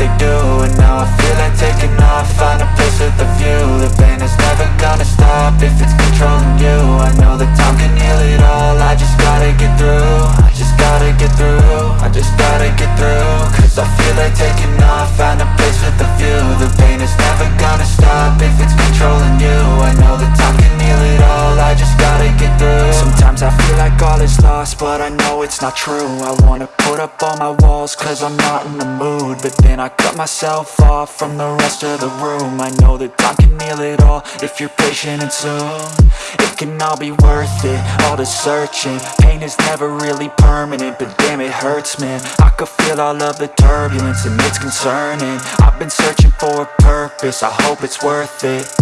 they do And now I feel like taking off, find a place with a view. The pain is never gonna stop if it's but I know it's not true. I wanna put up all my walls cause I'm not in the mood. But then I cut myself off from the rest of the room. I know that time can heal it all if you're patient and soon. It can all be worth it, all the searching. Pain is never really permanent, but damn it hurts man. I could feel all of the turbulence and it's concerning. I've been searching for a purpose, I hope it's worth it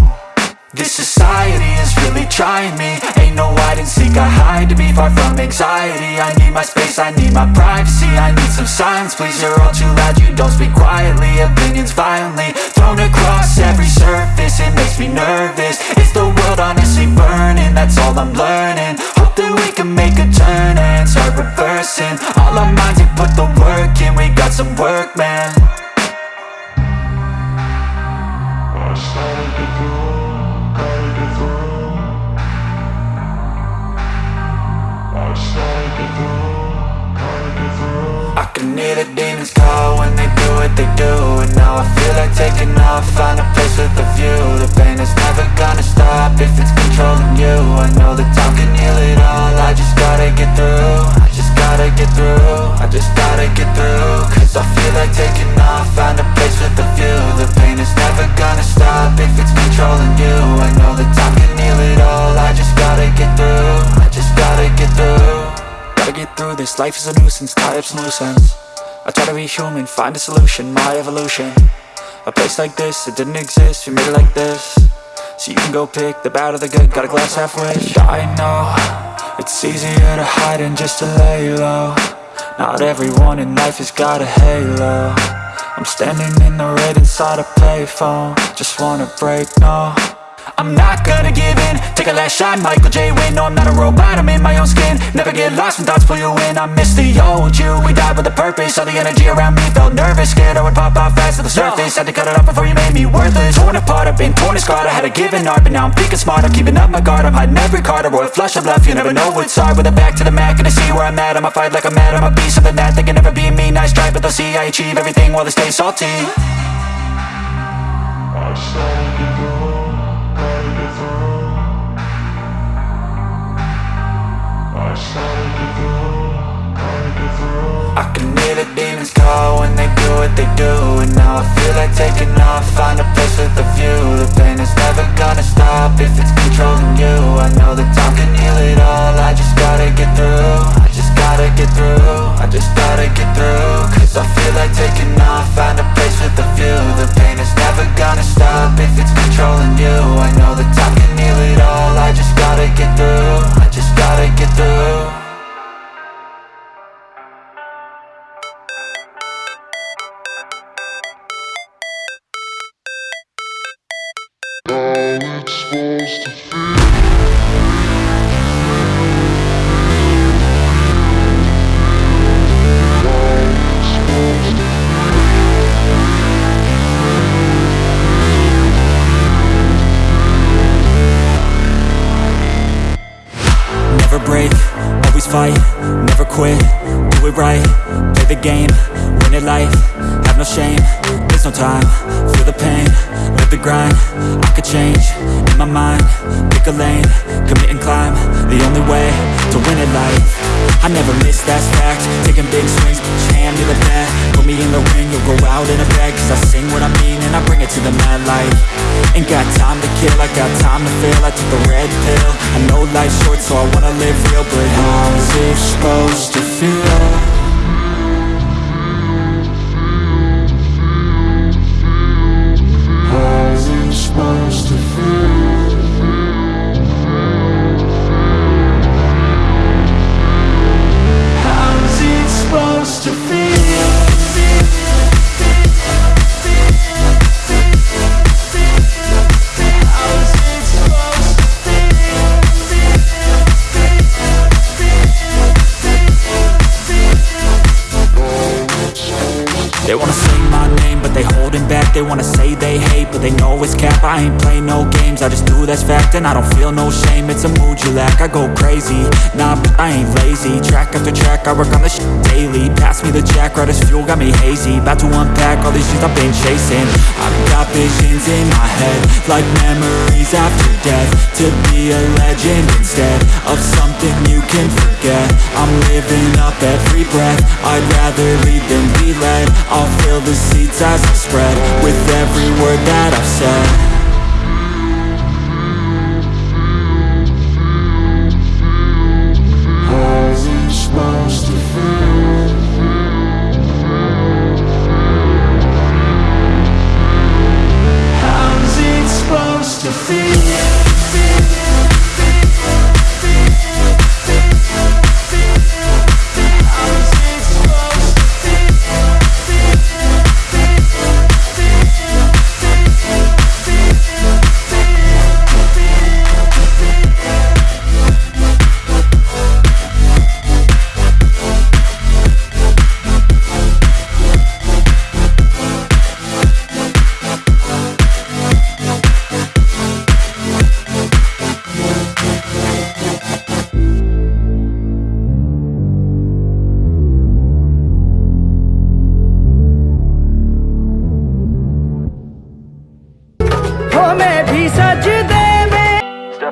this society is really trying me. Ain't no hide and seek, I hide to be far from anxiety. I need my space, I need my privacy. I need some silence, please, you're all too loud. You don't speak quietly, opinions violently Thrown across every surface, it makes me nervous. Is the world honestly burning? That's all I'm learning if it's controlling you. I know that time can heal it all, I just gotta get through. I just gotta get through, I just gotta get through. Cause I feel like taking off, find a place with a view. The pain is never gonna stop if it's controlling you. I know that time can heal it all, I just gotta get through. I just gotta get through. Gotta get through this, life is a nuisance, tie up some loose ends I try to be human, find a solution, my evolution. A place like this, it didn't exist, we made it like this So you can go pick the bad or the good, got a glass halfway. I know, it's easier to hide than just to lay low Not everyone in life has got a halo. I'm standing in the red inside a payphone. Just wanna break, no I'm not gonna give in. Take a last shot, Michael J. Win No, I'm not a robot, I'm in my own skin. Never get lost when thoughts pull you in. I miss the old you, we died with a purpose. All the energy around me felt nervous. Scared I would pop off fast to the surface. Had to cut it off before you made me worthless. Torn apart, I've been torn and scarred. I had a given art, but now I'm thinking smart. I'm keeping up my guard, I'm hiding every card. A royal flush of love, you never know what's hard. With a back to the mat, gonna see where I'm at. I'ma fight like I'm mad, I'ma be something that They can never be me, nice try But they'll see I achieve everything while they stay salty. I I can hear the demons call when they do what they do And now I feel like taking off, find a place with a view. The pain is never gonna stop if it's controlling you. I know that time can heal it all, I just gotta get through I just gotta get through, I just gotta get through. Cause I feel like taking off, find a place with a view. The pain is never gonna stop fight, never quit, do it right, play the game, win it life, have no shame, there's no time, feel the pain, live the grind, I could change, my mind, pick a lane, commit and climb, the only way to win it life, I never miss, that's fact, taking big swings, your hand to the bat, put me in the ring, you'll go out in a bag, cause I sing what I mean and I bring it to the mad light, ain't got time to kill, I got time to feel, I took the red pill, I know life's short so I wanna live real, but how's it supposed to feel? They wanna say they hate, but they know it's cap. I ain't play no games, I just do that's fact And I don't feel no shame, it's a mood you lack I go crazy, nah, but I ain't lazy. Track after track, I work on this daily. Pass me the jack, right as fuel, got me hazy. About to unpack all these shit I've been chasing. I've got visions in my head Like memories after death. To be a legend instead Of something you can forget. I'm living up every breath. I'd rather lead than be led. I'll fill the seats as I spread With every word that I've said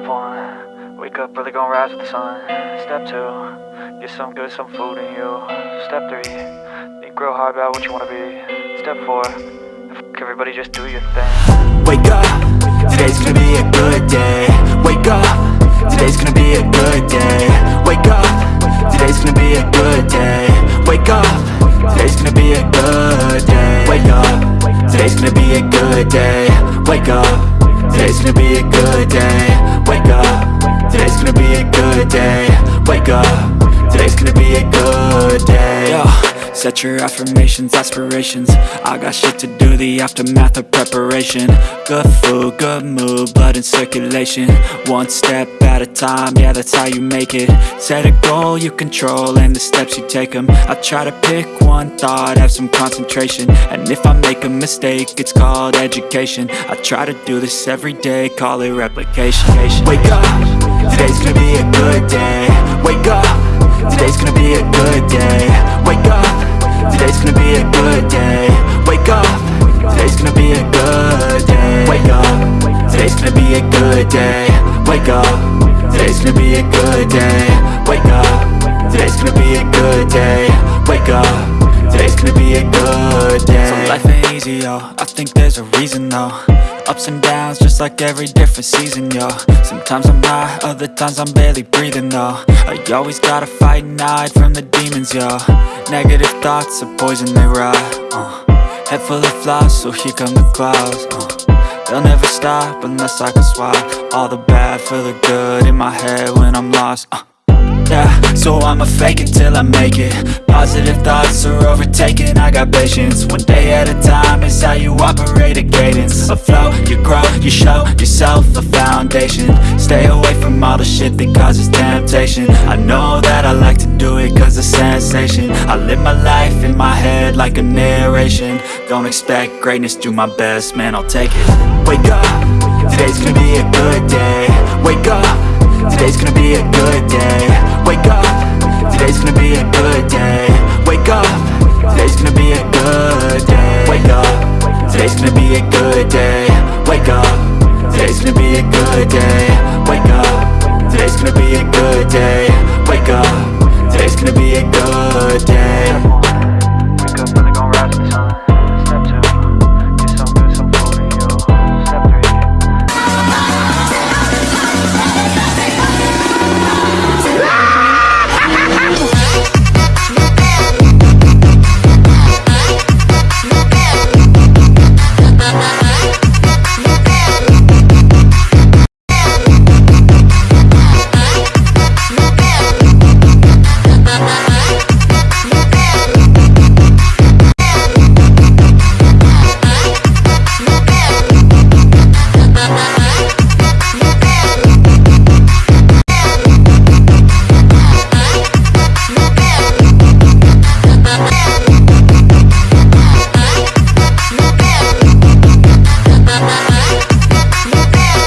Step one, wake up early, gonna rise with the sun. Step two, get some good, some food in you. Step three, think real hard about what you wanna be. Step four, everybody just do your thing. Wake up, today's gonna be a good day Wake up, today's gonna be a good day Wake up, today's gonna be a good day Wake up, today's gonna be a good day Wake up, today's gonna be a good day Wake up, today's gonna be a good day day. Wake up, today's gonna be a good day. Yo. Set your affirmations, aspirations. I got shit to do, the aftermath of preparation. Good food, good mood, blood in circulation. One step at a time, yeah that's how you make it. Set a goal you control and the steps you take them I try to pick one thought, have some concentration. And if I make a mistake, it's called education. I try to do this every day, call it replication. Wake up, today's gonna be a good day. Wake up. Today's gonna be a good day. Wake up. Today's gonna be a good day. Wake up. Today's gonna be a good day. Wake up. Today's gonna be a good day. Wake up. Today's gonna be a good day. Wake up. Today's gonna be a good day. Wake up Today's gonna be a good day So life ain't easy, yo I think there's a reason, though Ups and downs, just like every different season, yo Sometimes I'm high, other times I'm barely breathing, though I always gotta fight and hide from the demons, yo Negative thoughts are poison, they rot, uh. Head full of flies, so here come the clouds, uh. They'll never stop unless I can swap All the bad for the good in my head when I'm lost, uh. Yeah, so I'ma fake it till I make it. Positive thoughts are overtaken, I got patience. One day at a time is how you operate a cadence. A flow, you grow, you show yourself a foundation. Stay away from all the shit that causes temptation. I know that I like to do it cause it's sensation. I live my life in my head like a narration. Don't expect greatness, do my best, man I'll take it. Wake up, today's gonna be a good day. Wake up Today's gonna be a good day. Wake up. Today's gonna be a good day. Wake up. Today's gonna be a good day. Wake up. Today's gonna be a good day. Wake up. Today's gonna be a good day. Wake up